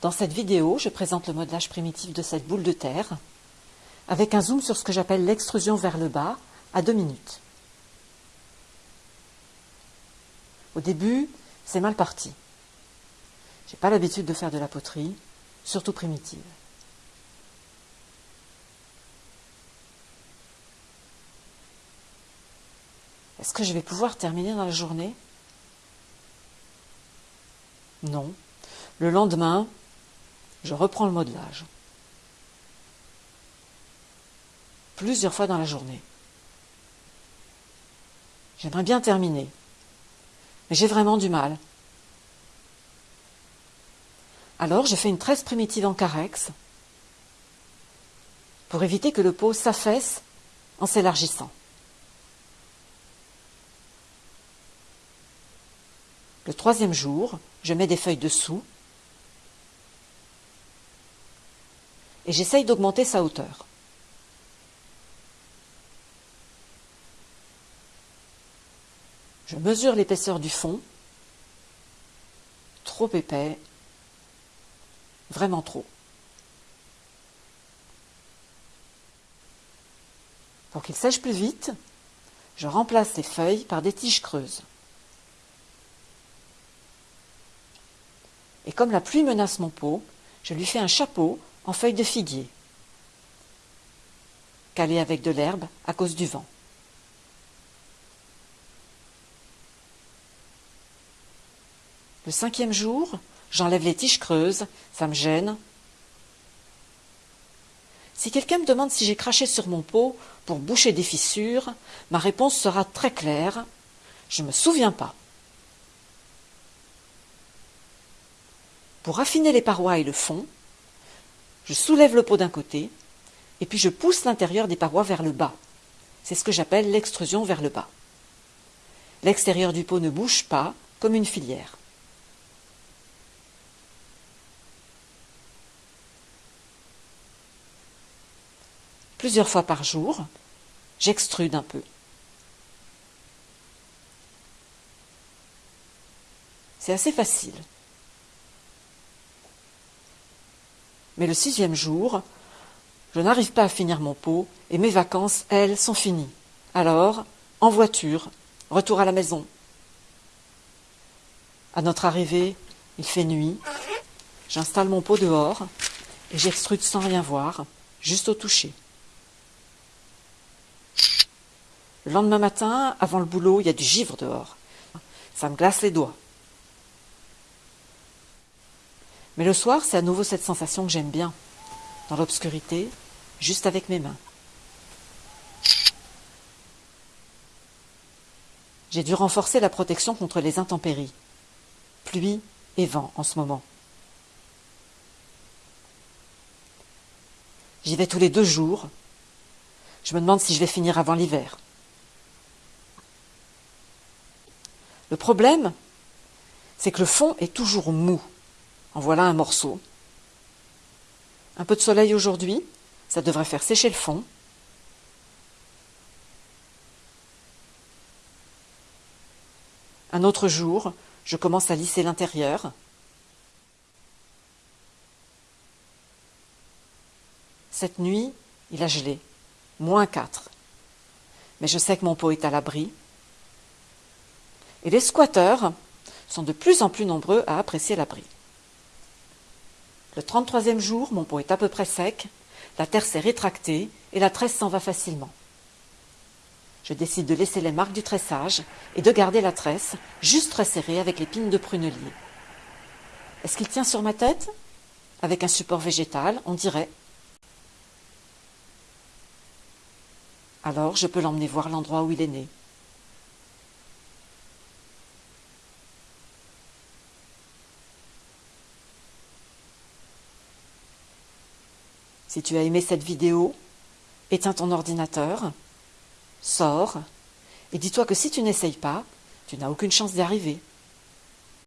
Dans cette vidéo, je présente le modelage primitif de cette boule de terre avec un zoom sur ce que j'appelle l'extrusion vers le bas à 2 minutes. Au début, c'est mal parti. J'ai pas l'habitude de faire de la poterie, surtout primitive. Est-ce que je vais pouvoir terminer dans la journée? Non. Le lendemain, je reprends le modelage. Plusieurs fois dans la journée. J'aimerais bien terminer, mais j'ai vraiment du mal. Alors je fais une tresse primitive en carex pour éviter que le pot s'affaisse en s'élargissant. Le troisième jour, je mets des feuilles dessous et j'essaye d'augmenter sa hauteur. Je mesure l'épaisseur du fond. Trop épais. Vraiment trop. Pour qu'il sèche plus vite, je remplace les feuilles par des tiges creuses. Et comme la pluie menace mon pot, je lui fais un chapeau en feuilles de figuier, calé avec de l'herbe à cause du vent. Le cinquième jour, j'enlève les tiges creuses, ça me gêne. Si quelqu'un me demande si j'ai craché sur mon pot pour boucher des fissures, ma réponse sera très claire. Je ne me souviens pas. Pour affiner les parois et le fond, je soulève le pot d'un côté et puis je pousse l'intérieur des parois vers le bas. C'est ce que j'appelle l'extrusion vers le bas. L'extérieur du pot ne bouge pas comme une filière. Plusieurs fois par jour, j'extrude un peu. C'est assez facile. Mais le sixième jour, je n'arrive pas à finir mon pot et mes vacances, elles, sont finies. Alors, en voiture, retour à la maison. À notre arrivée, il fait nuit. J'installe mon pot dehors et j'extrude sans rien voir, juste au toucher. Le lendemain matin, avant le boulot, il y a du givre dehors. Ça me glace les doigts. Mais le soir, c'est à nouveau cette sensation que j'aime bien, dans l'obscurité, juste avec mes mains. J'ai dû renforcer la protection contre les intempéries, pluie et vent en ce moment. J'y vais tous les deux jours. Je me demande si je vais finir avant l'hiver. Le problème, c'est que le fond est toujours mou. En voilà un morceau. Un peu de soleil aujourd'hui, ça devrait faire sécher le fond. Un autre jour, je commence à lisser l'intérieur. Cette nuit, il a gelé, moins 4. Mais je sais que mon pot est à l'abri. Et les squatteurs sont de plus en plus nombreux à apprécier l'abri. Le 33e jour, mon pot est à peu près sec, la terre s'est rétractée et la tresse s'en va facilement. Je décide de laisser les marques du tressage et de garder la tresse juste resserrée avec les pines de prunelier. Est-ce qu'il tient sur ma tête? Avec un support végétal, on dirait. Alors je peux l'emmener voir l'endroit où il est né. Si tu as aimé cette vidéo, éteins ton ordinateur, sors, et dis-toi que si tu n'essayes pas, tu n'as aucune chance d'y arriver.